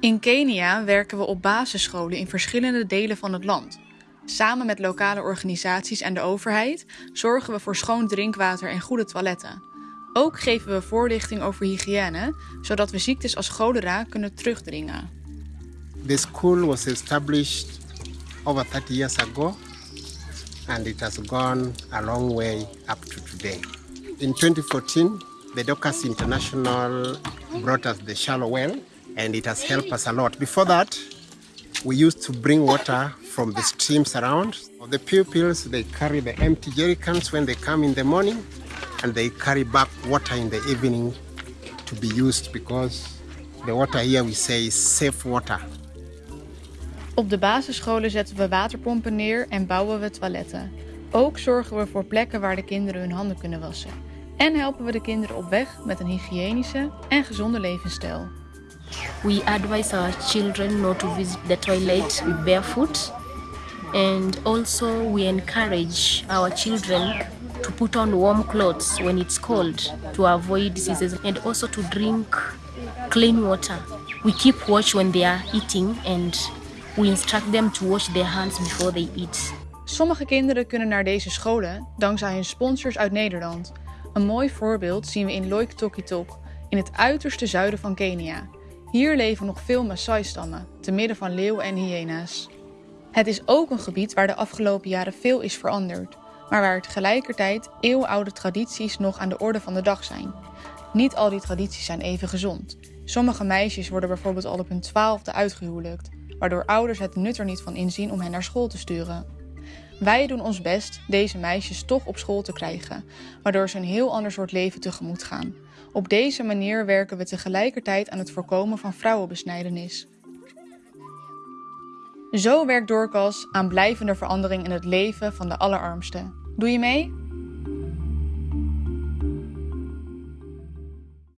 In Kenia werken we op basisscholen in verschillende delen van het land. Samen met lokale organisaties en de overheid zorgen we voor schoon drinkwater en goede toiletten. Ook geven we voorlichting over hygiëne, zodat we ziektes als cholera kunnen terugdringen. The school was established over 30 years ago and it has gone a long way up to today. In 2014, the Docas International brought us the shallow well and it has helped us a lot. Before that, we used to bring water from the streams around. The pupils, they carry the empty jerrycans when they come in the morning and they carry back water in the evening to be used because the water here we say is safe water. Op de basisscholen zetten we waterpompen neer en bouwen we toiletten. Ook zorgen we voor plekken waar de kinderen hun handen kunnen wassen. En helpen we de kinderen op weg met een hygiënische en gezonde levensstijl. We advise our children not to visit the toilet barefoot. And also we encourage our children to put on warm clothes when it's cold to avoid diseases and also to drink clean water. We keep watch when they are eating and we instruct them to wash their hands before they eat. Sommige kinderen kunnen naar deze scholen dankzij hun sponsors uit Nederland. Een mooi voorbeeld zien we in Loiktoktok, in het uiterste zuiden van Kenia. Hier leven nog veel Maasai-stammen, te midden van leeuwen en hyena's. Het is ook een gebied waar de afgelopen jaren veel is veranderd, maar waar tegelijkertijd eeuwenoude tradities nog aan de orde van de dag zijn. Niet al die tradities zijn even gezond. Sommige meisjes worden bijvoorbeeld al op hun twaalfde uitgehuwelijkt, waardoor ouders het nut er niet van inzien om hen naar school te sturen. Wij doen ons best deze meisjes toch op school te krijgen, waardoor ze een heel ander soort leven tegemoet gaan. Op deze manier werken we tegelijkertijd aan het voorkomen van vrouwenbesnijdenis. Zo werkt Doorkas aan blijvende verandering in het leven van de allerarmsten. Doe je mee?